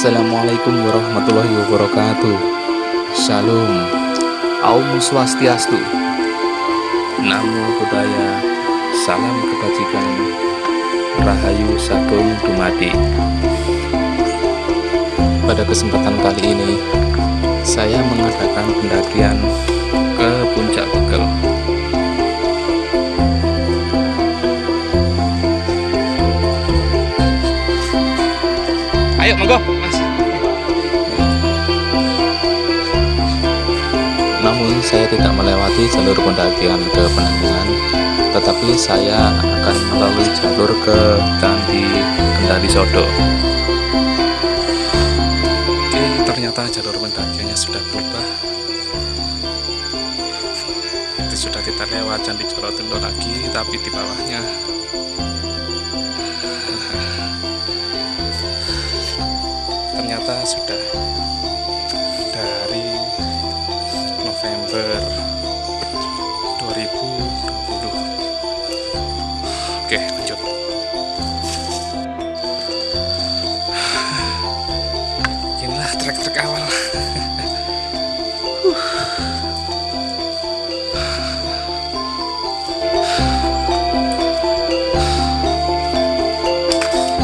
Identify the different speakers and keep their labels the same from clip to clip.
Speaker 1: Assalamualaikum warahmatullahi wabarakatuh. Shalom Aum Swastiastu. Namo Buddhaya Salam kebajikan Rahayu Sagung Dumadi. Pada kesempatan kali ini Saya mengadakan pendakian ke Puncak Begel Ayo monggo saya tidak melewati jalur pendakian ke Penanggungan Tetapi saya akan melalui jalur ke Candi Kendali Sodo Oke ternyata jalur pendakiannya sudah berubah. Itu sudah kita lewat Candi Jolotundo lagi Tapi di bawahnya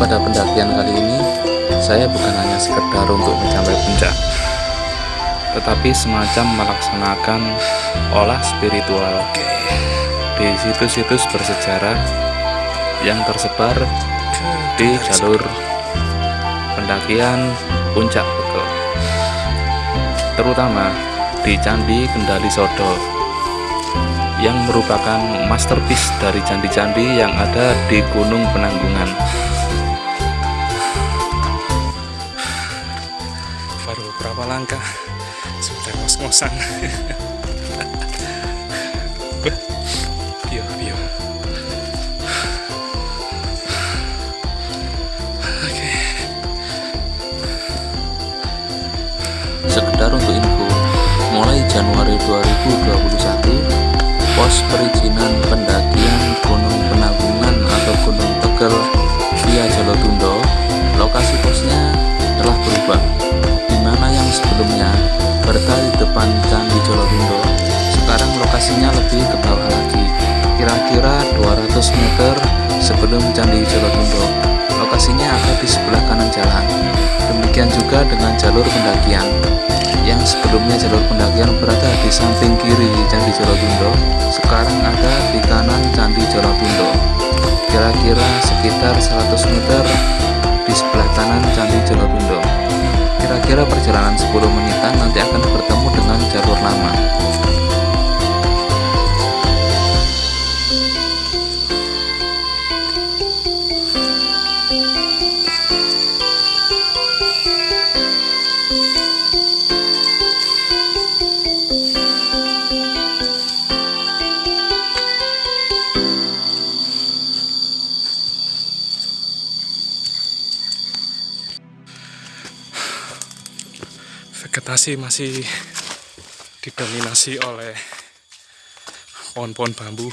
Speaker 1: pada pendakian kali ini saya bukan hanya sekedar untuk mencapai puncak, tetapi semacam melaksanakan olah spiritual di situs-situs bersejarah yang tersebar di jalur pendakian puncak Begel, terutama di Candi Kendali Sodo yang merupakan masterpiece dari candi-candi yang ada di Gunung Penanggungan. Langkah sudah ngos-ngosan. Bio bio oke. Sekedar untuk info mulai Januari 2021 pos perizinan pendakian Gunung Penanggungan atau Gunung Tegel via Jolotundo lokasi posnya telah berubah yang sebelumnya berada di depan Candi Jolotundo sekarang lokasinya lebih ke bawah lagi kira-kira 200 meter sebelum Candi Jolotundo lokasinya ada di sebelah kanan jalan. Demikian juga dengan jalur pendakian. Yang sebelumnya jalur pendakian berada di samping kiri Candi Jolotundo sekarang ada di kanan Candi Jolotundo kira-kira sekitar 100 meter di sebelah kanan Candi Jolotundo Kira-kira perjalanan 10 menitan nanti akan bertemu dengan jalur lama. Masih didominasi oleh pohon-pohon bambu.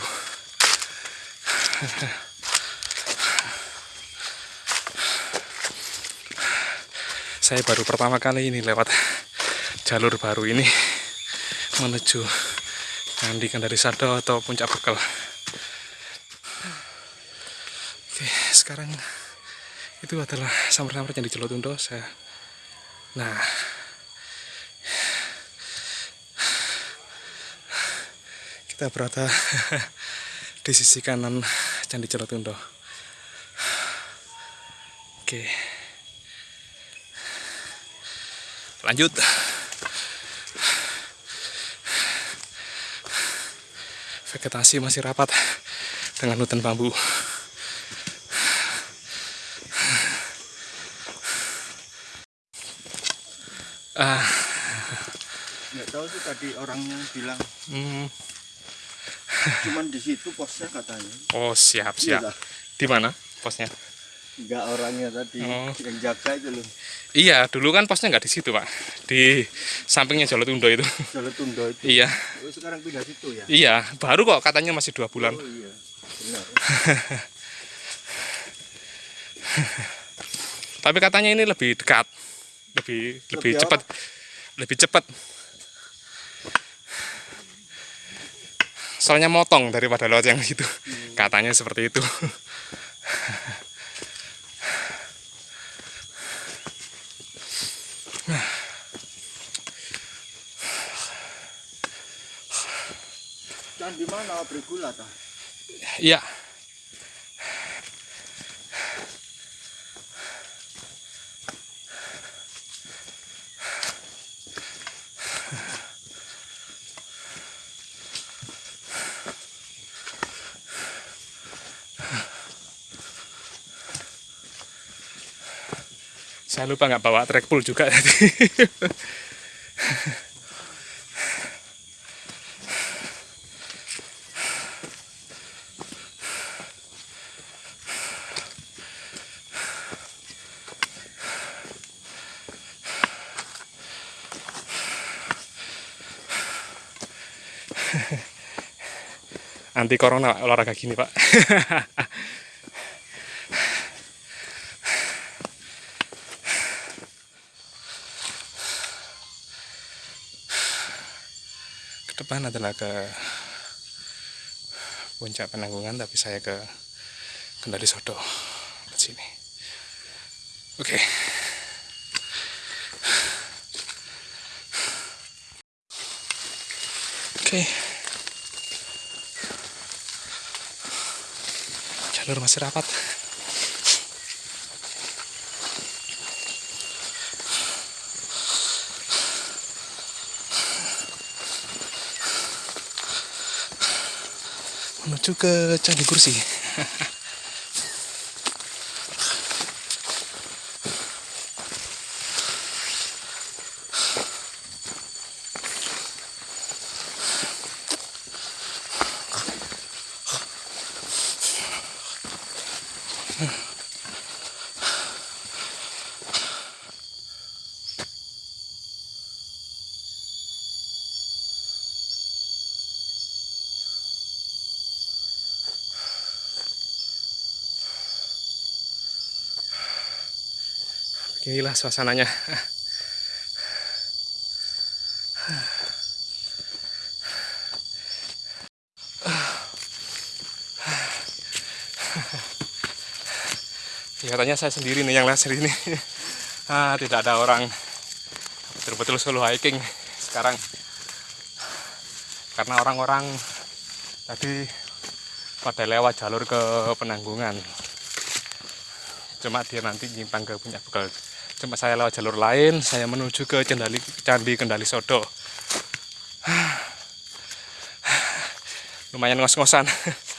Speaker 1: Saya baru pertama kali ini lewat jalur baru ini menuju Candi Kendari Sado atau Puncak Bekel oke sekarang itu adalah samar-samar yang di Jolotundo saya nah kita berada di sisi kanan Candi Jolotundo. Oke. Lanjut. Vegetasi masih rapat dengan hutan bambu.
Speaker 2: Ah. Nggak tahu sih tadi orangnya bilang. Hmm cuman di situ posnya katanya.
Speaker 1: Oh siap siap. Iya, di mana posnya?
Speaker 2: Enggak orangnya tadi oh. yang jaga itu loh.
Speaker 1: Iya dulu kan posnya nggak di situ pak. Di sampingnya Jolotundo itu.
Speaker 2: Jolotundo itu.
Speaker 1: Iya.
Speaker 2: Oh, sekarang pindah situ ya?
Speaker 1: Iya baru kok katanya masih dua bulan. Oh, iya. Benar. tapi katanya ini lebih dekat
Speaker 3: lebih lebih
Speaker 2: Lebih
Speaker 3: cepat. lebih cepat soalnya motong daripada lewat yang itu. Katanya seperti itu.
Speaker 2: Dan di mana bergula ta?
Speaker 3: iya saya lupa nggak bawa track pull juga. Tadi anti corona olahraga gini pak ke depan adalah ke puncak penanggungan tapi saya ke Kendali Sodo ke sini. Oke. Oke. Jalur masih rapat menuju ke Candi Kursi beginilah suasananya. Kelihatannya saya sendiri nih yang laser ini. Ah, tidak ada orang. Betul-betul solo hiking sekarang. Karena orang-orang tadi pada lewat jalur ke penanggungan. Cuma dia nanti nyimpang ke puncak bekal cuma saya lewat jalur lain saya menuju ke Cendali, Candi Kendali Sodo. Lumayan ngos-ngosan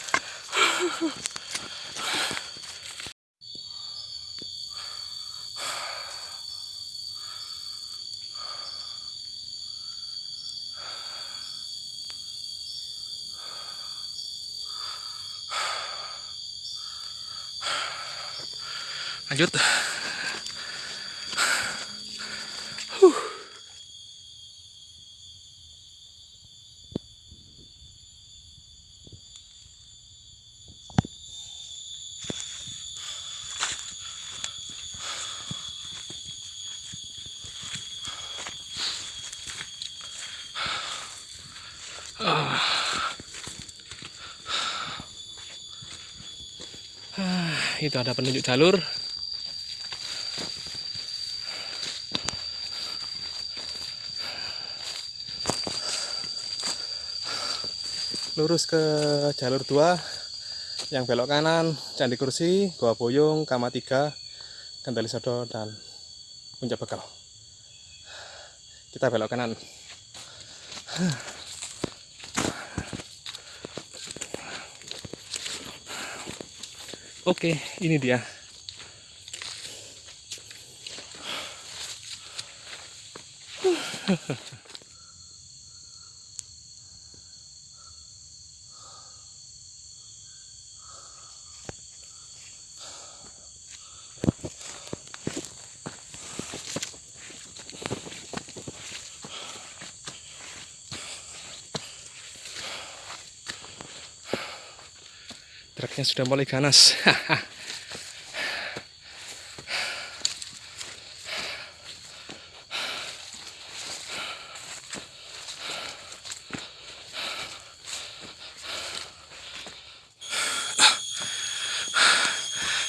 Speaker 3: itu ada penunjuk jalur lurus ke jalur 2 yang belok kanan Candi Kursi, Goa Boyong, Kama 3, Kendali Sodo dan Puncak Bekal. Kita belok kanan. Oke, ini dia. yang sudah mulai ganas.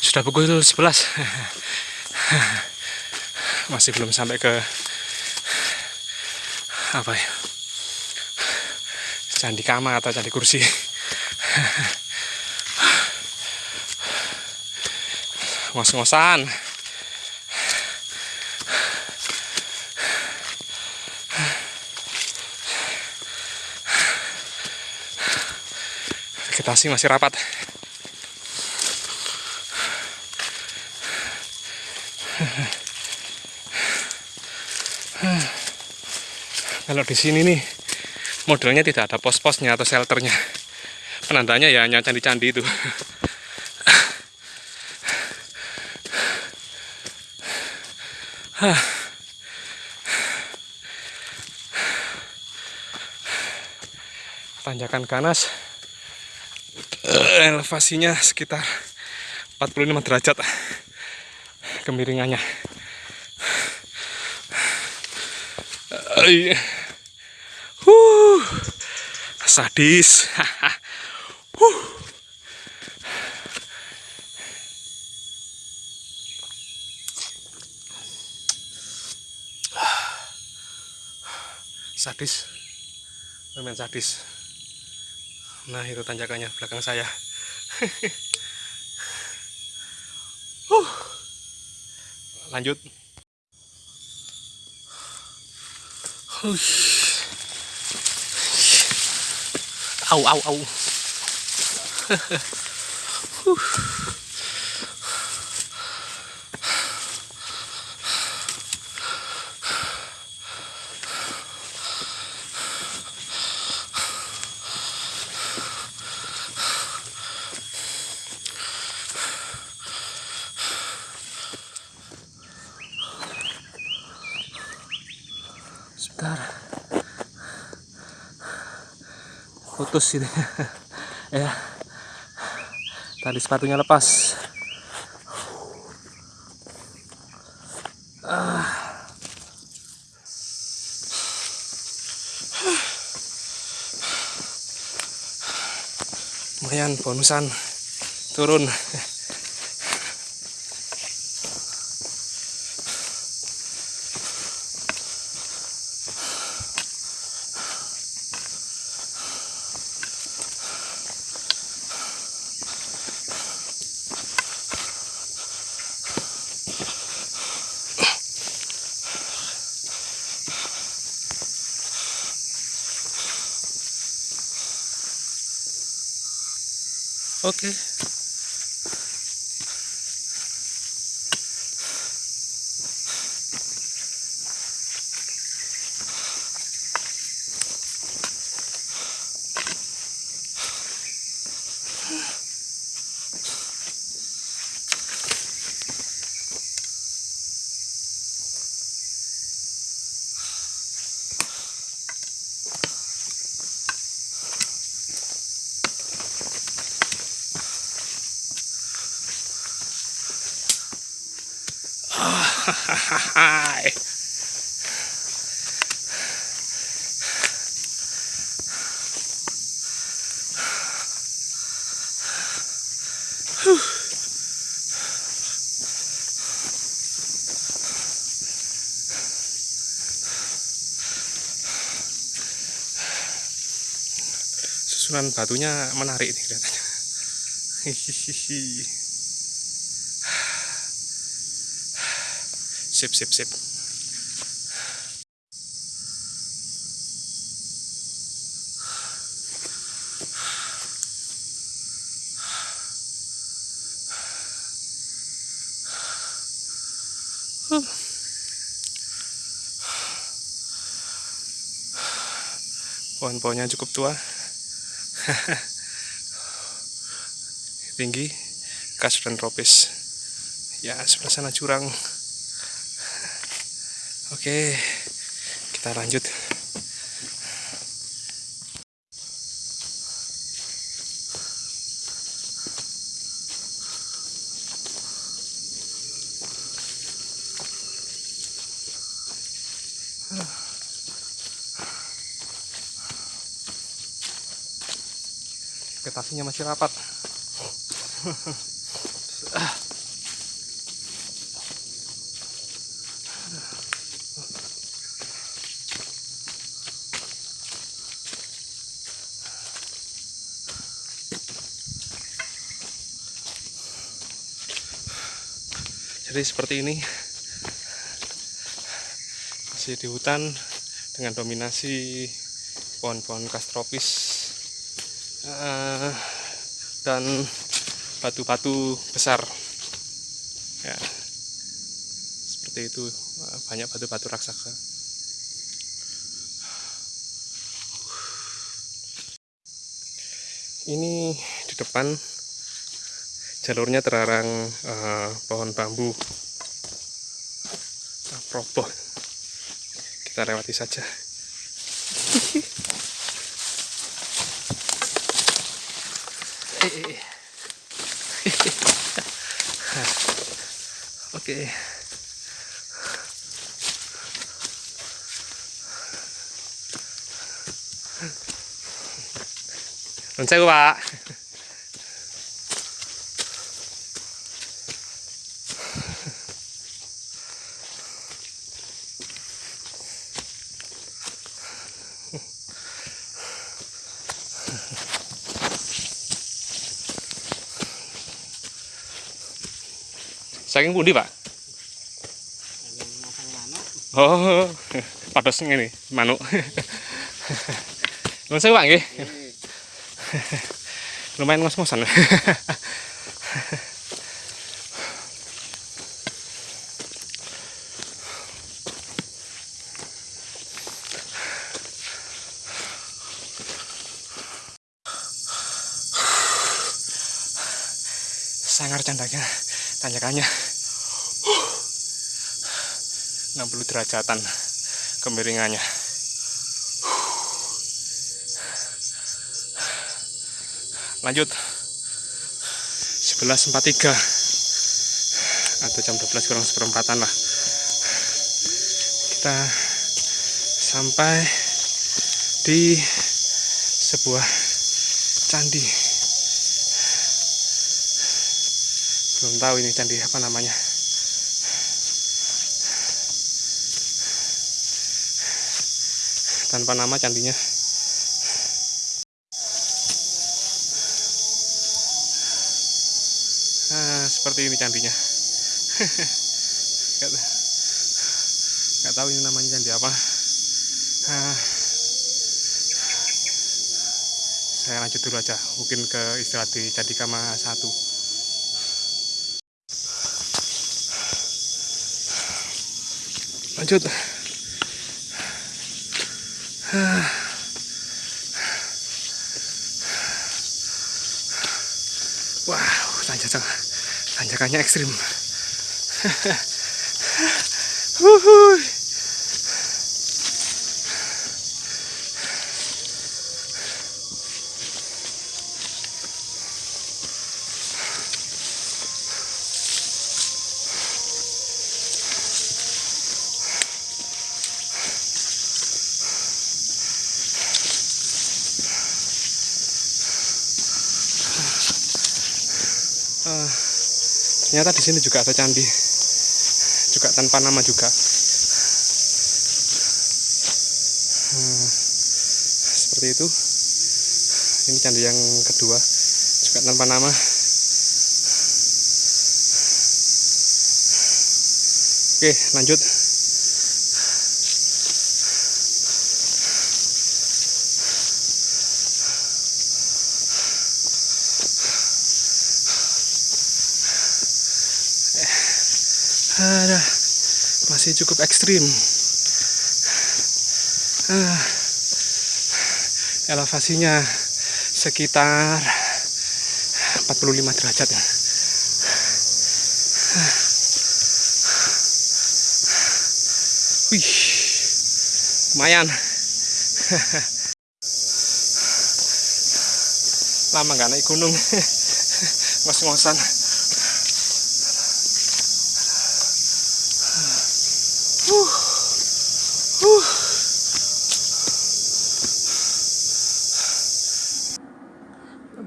Speaker 3: Sudah pukul 11 masih belum sampai ke apa ya candi kamar atau candi kursi. Ngos-ngosan. Vegetasi masih rapat. Kalau di sini nih modelnya tidak ada pos-posnya atau shelternya. Penandanya ya hanya candi-candi itu tanjakan ganas elevasinya sekitar 45 derajat. Kemiringannya. Huh, sadis sadis lumayan sadis nah itu tanjakannya belakang saya huh. lanjut Au, au, au. Sebentar. Putus ini. ya. Tali sepatunya lepas. Ah. Lumayan bonusan turun. Oke. Susunan batunya menarik nih kelihatannya. Sip, sip, sip. Pohon-pohonnya cukup tua. Tinggi, khas dan tropis. Ya, sebelah sana curang. Oke, kita lanjut. vegetasinya masih rapat. Jadi seperti ini masih di hutan dengan dominasi pohon-pohon kastropis uh, dan batu-batu besar. Ya. Seperti itu. Banyak batu-batu raksasa. Ini di depan jalurnya terarang uh, pohon bambu. Uh, proboh kita lewati saja Mình chào các bạn Saya kan ờ, ờ, ờ. nghe pak. Oh, patasnya ini, manuk. Langsung bang, gih. lumayan ngos-ngosan. Sangar candanya tanjakannya. 60 derajatan kemiringannya lanjut. 11.43 atau jam 12 kurang seperempatan lah. Kita sampai di sebuah candi. Belum tahu ini candi apa namanya. Tanpa nama candinya seperti ini candinya. Nggak tahu ini namanya candi apa. Nah, saya lanjut dulu aja mungkin ke istirahat di candi kama satu. Lanjut wow tanjakan tanjakannya ekstrim. Uh, ternyata di sini juga ada candi. Juga tanpa nama juga. Uh, seperti itu. Ini candi yang kedua. Juga tanpa nama. Oke lanjut cukup ekstrim. Uh, elevasinya sekitar 45 derajat. Ya wih lumayan. Lama nggak naik gunung. Ngos-ngosan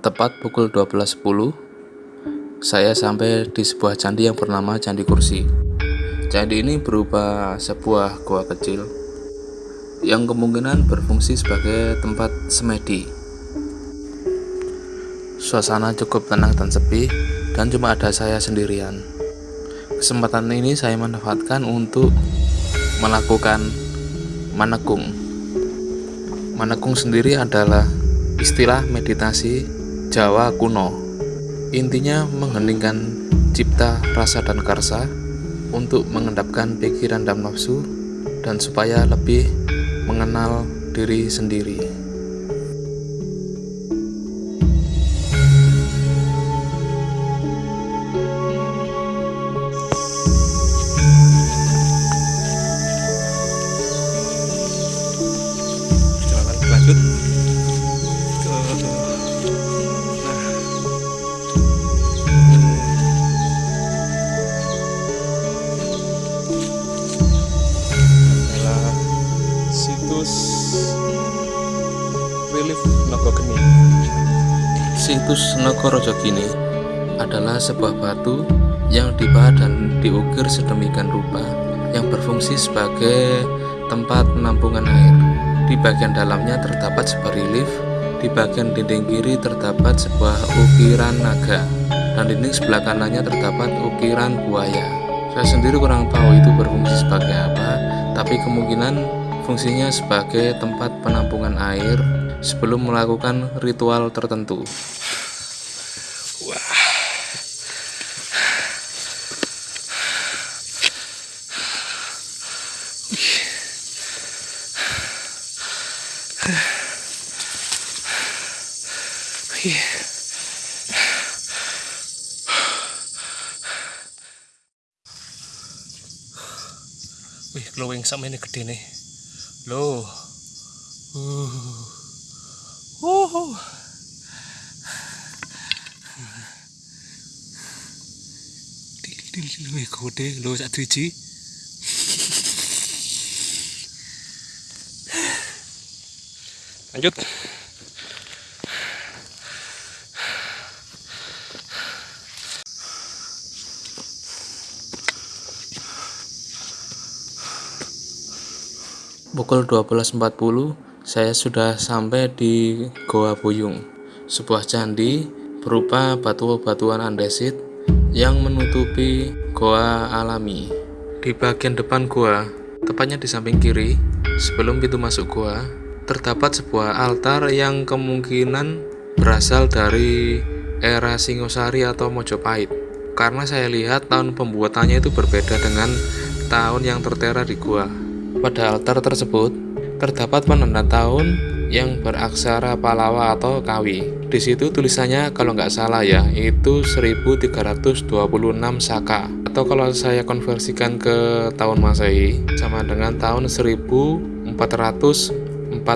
Speaker 1: Tepat pukul 12.10, saya sampai di sebuah candi yang bernama Candi Kursi. Candi ini berupa sebuah gua kecil yang kemungkinan berfungsi sebagai tempat semedi. Suasana cukup tenang dan sepi dan cuma ada saya sendirian. Kesempatan ini saya manfaatkan untuk melakukan manekung. Manekung sendiri adalah istilah meditasi Jawa kuno. Intinya mengheningkan cipta, rasa, dan karsa untuk mengendapkan pikiran dan nafsu dan supaya lebih mengenal diri sendiri. Situs Negoro Jogini adalah sebuah batu yang dibahat dan diukir sedemikian rupa yang berfungsi sebagai tempat penampungan air. Di bagian dalamnya terdapat sebuah relief, di bagian dinding kiri terdapat sebuah ukiran naga, dan dinding sebelah kanannya terdapat ukiran buaya. Saya sendiri kurang tahu itu berfungsi sebagai apa, tapi kemungkinan fungsinya sebagai tempat penampungan air sebelum melakukan ritual tertentu.
Speaker 3: Wih, glowing sama ini gede nih. Loh. Uh. Uh. Wih, gede lo sak driji. Lanjut.
Speaker 1: Pukul 12.40 saya sudah sampai di Goa Buyung, sebuah candi berupa batu-batuan andesit yang menutupi goa alami. Di bagian depan goa, tepatnya di samping kiri, sebelum pintu masuk goa, terdapat sebuah altar yang kemungkinan berasal dari era Singosari atau Mojopahit. Karena saya lihat tahun pembuatannya itu berbeda dengan tahun yang tertera di gua. Pada altar tersebut terdapat penanda tahun yang beraksara Palawa atau Kawi. Di situ tulisannya kalau nggak salah ya, itu 1326 Saka. Atau kalau saya konversikan ke tahun Masehi sama dengan tahun 1404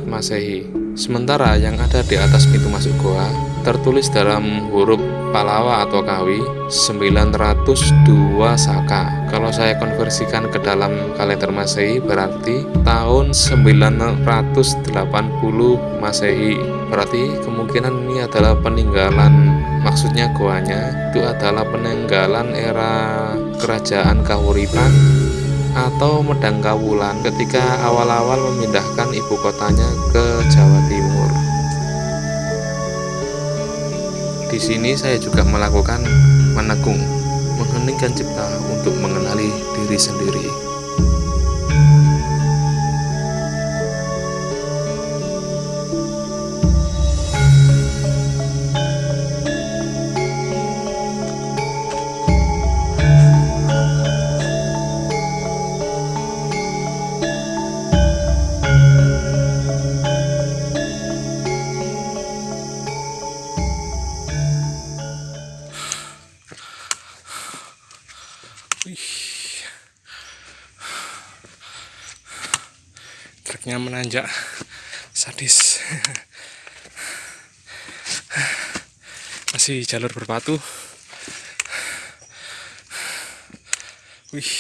Speaker 1: Masehi. Sementara yang ada di atas pintu masuk goa tertulis dalam huruf Palawa atau Kawi 902 Saka. Kalau saya konversikan ke dalam kalender Masehi berarti tahun 980 Masehi. Berarti kemungkinan ini adalah peninggalan. Maksudnya goanya itu adalah peninggalan era kerajaan Kahuripan atau Medang Kawulan ketika awal-awal memindahkan ibu kotanya ke Jawa Timur di sini saya juga melakukan menekung, mengheningkan cipta untuk mengenali diri sendiri.
Speaker 3: Menanjak sadis. Masih jalur berbatu wih.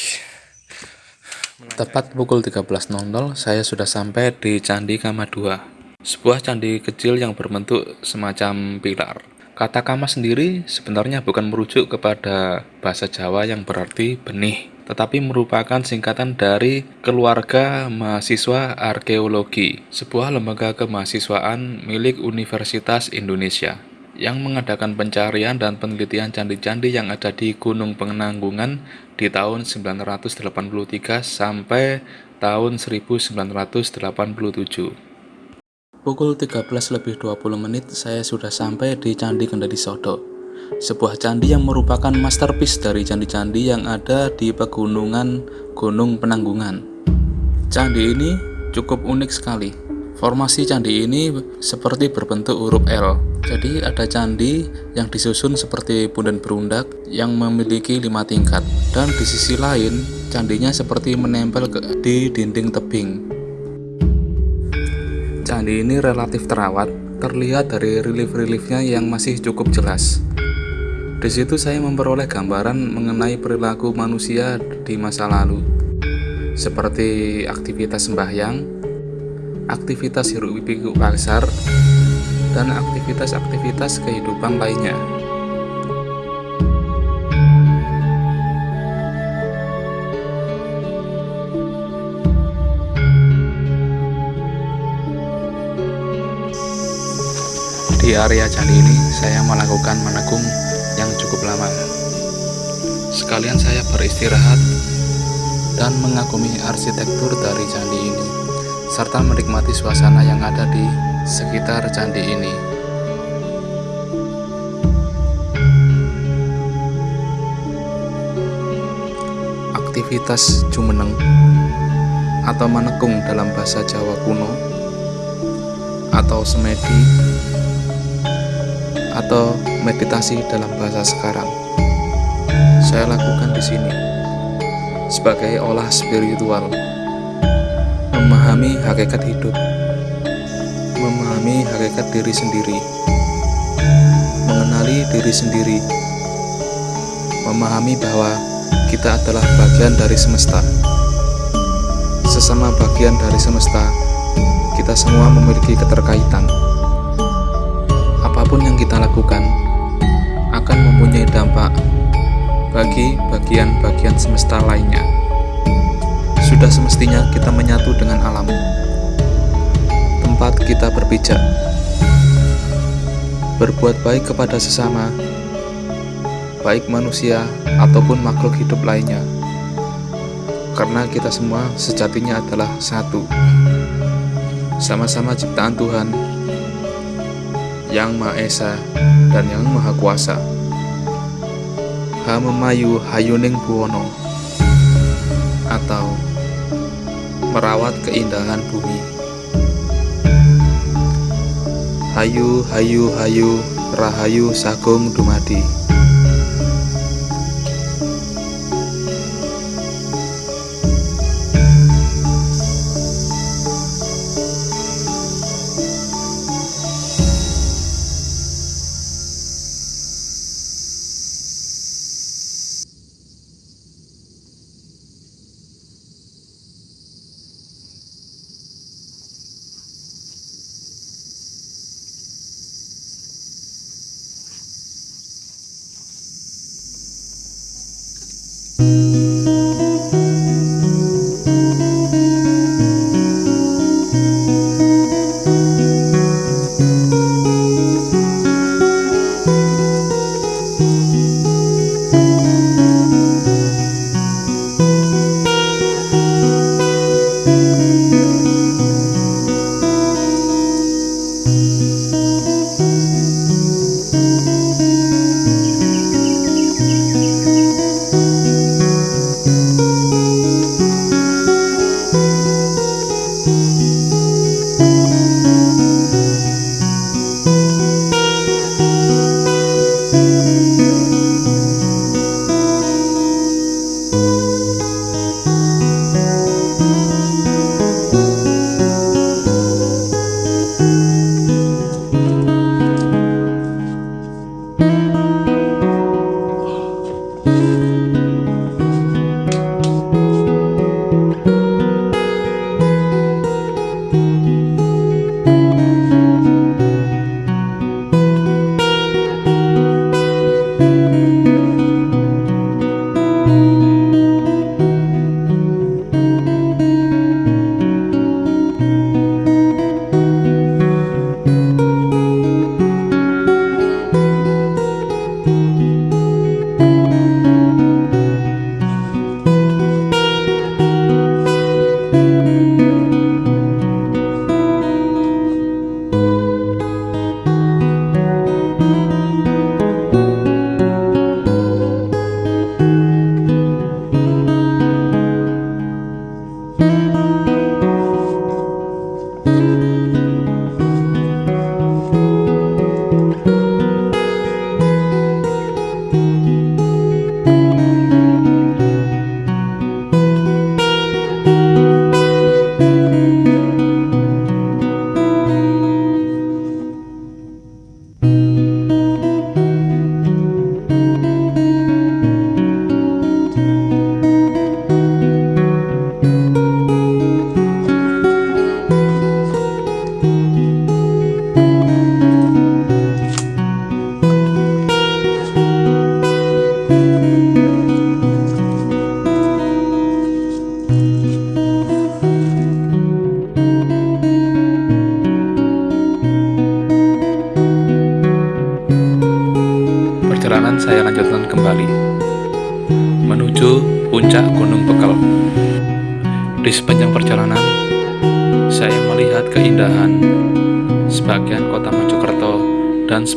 Speaker 1: Tepat pukul 13.00 saya sudah sampai di Candi Kama 2 sebuah candi kecil yang berbentuk semacam pilar Kata kama sendiri sebenarnya bukan merujuk kepada bahasa Jawa yang berarti benih, tetapi merupakan singkatan dari Keluarga Mahasiswa Arkeologi, sebuah lembaga kemahasiswaan milik Universitas Indonesia yang mengadakan pencarian dan penelitian candi-candi yang ada di Gunung Penanggungan di tahun 983 sampai tahun 1987. Pukul 13 lebih 20 menit saya sudah sampai di Candi Kendari Sodo. Sebuah candi yang merupakan masterpiece dari candi-candi yang ada di pegunungan Gunung Penanggungan. Candi ini cukup unik sekali. Formasi candi ini seperti berbentuk huruf L. Jadi ada candi yang disusun seperti punden berundak yang memiliki lima tingkat. Dan di sisi lain, candinya seperti menempel ke, di dinding tebing. Candi ini relatif terawat, terlihat dari relief-reliefnya yang masih cukup jelas. Di situ saya memperoleh gambaran mengenai perilaku manusia di masa lalu, seperti aktivitas sembahyang, aktivitas hiruk pikuk pasar, dan aktivitas-aktivitas kehidupan lainnya. Area candi ini, saya melakukan menekung yang cukup lama. Sekalian saya beristirahat dan mengagumi arsitektur dari candi ini serta menikmati suasana yang ada di sekitar candi ini. Aktivitas jumeneng atau menekung dalam bahasa Jawa kuno atau semedi atau meditasi dalam bahasa sekarang. Saya lakukan di sini sebagai olah spiritual memahami hakikat hidup, memahami hakikat diri sendiri, mengenali diri sendiri, memahami bahwa kita adalah bagian dari semesta. Sesama bagian dari semesta, kita semua memiliki keterkaitan. Apa pun yang kita lakukan akan mempunyai dampak bagi bagian-bagian semesta lainnya. Sudah semestinya kita menyatu dengan alam. Tempat kita berpijak. Berbuat baik kepada sesama, baik manusia ataupun makhluk hidup lainnya. Karena kita semua sejatinya adalah satu. Sama-sama ciptaan Tuhan yang Maha Esa dan yang Maha Kuasa. Hamemayu Hayuning Buwono atau merawat keindahan bumi. Hayu, hayu, hayu, rahayu sagung dumadi.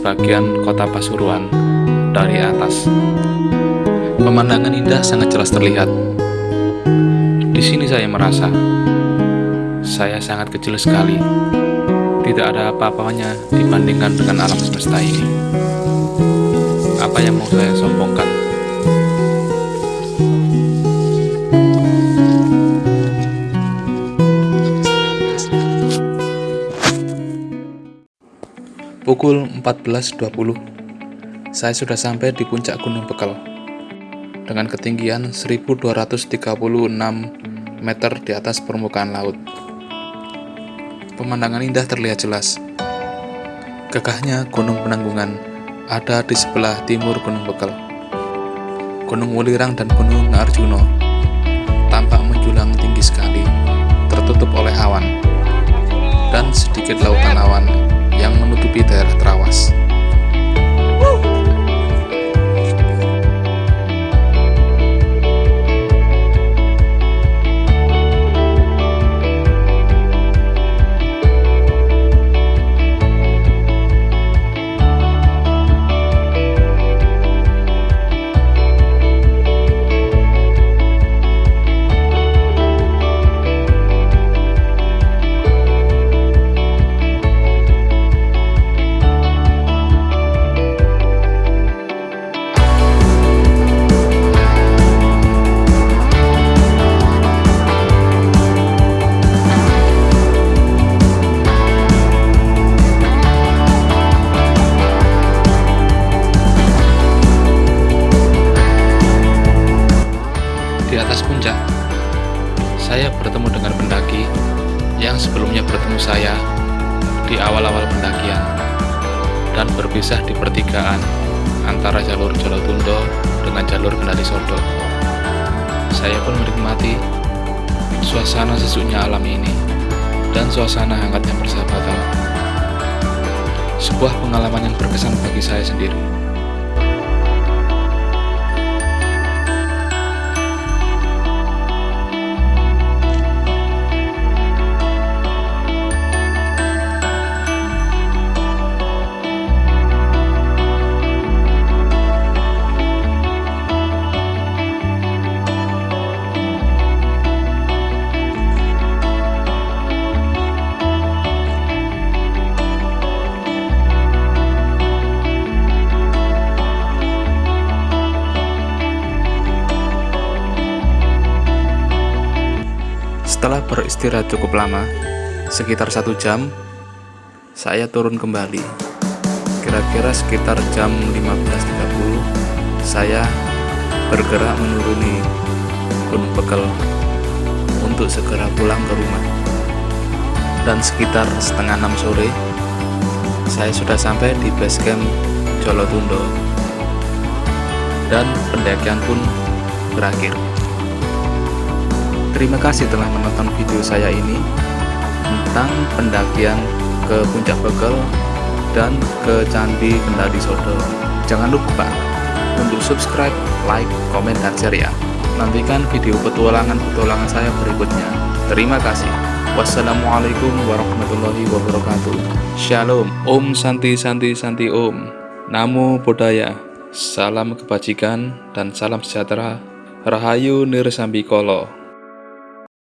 Speaker 1: Sebagian kota Pasuruan dari atas. Pemandangan indah sangat jelas terlihat. Di sini saya merasa saya sangat kecil sekali. Tidak ada apa-apanya dibandingkan dengan alam semesta ini. Apa yang mau saya sombongkan? Pukul 14.20 Saya sudah sampai di puncak Gunung Bekal. Dengan ketinggian 1236 meter di atas permukaan laut. Pemandangan indah terlihat jelas. Gagahnya Gunung Penanggungan ada di sebelah timur Gunung Bekal. Gunung Wulirang dan Gunung Arjuno tampak menjulang tinggi sekali tertutup oleh awan dan sedikit lautan awan menutupi daerah terawas. Suasana hangatnya persahabatan. Sebuah pengalaman yang berkesan bagi saya sendiri. Setelah beristirahat cukup lama, sekitar satu jam, saya turun kembali. Kira-kira sekitar jam 15.30, saya bergerak menuruni Gunung Bekel untuk segera pulang ke rumah. Dan sekitar setengah enam sore, saya sudah sampai di base camp Jolotundo. Dan pendakian pun berakhir. Terima kasih telah menonton video saya ini tentang pendakian ke Puncak Bekel dan ke Candi Kendali Sodo. Jangan lupa untuk subscribe, like, komen, dan share ya. Nantikan video petualangan-petualangan saya berikutnya. Terima kasih. Wassalamualaikum warahmatullahi wabarakatuh. Shalom. Om Santi Santi Santi Om. Namo Buddhaya. Salam kebajikan dan salam sejahtera. Rahayu Nirsambikolo.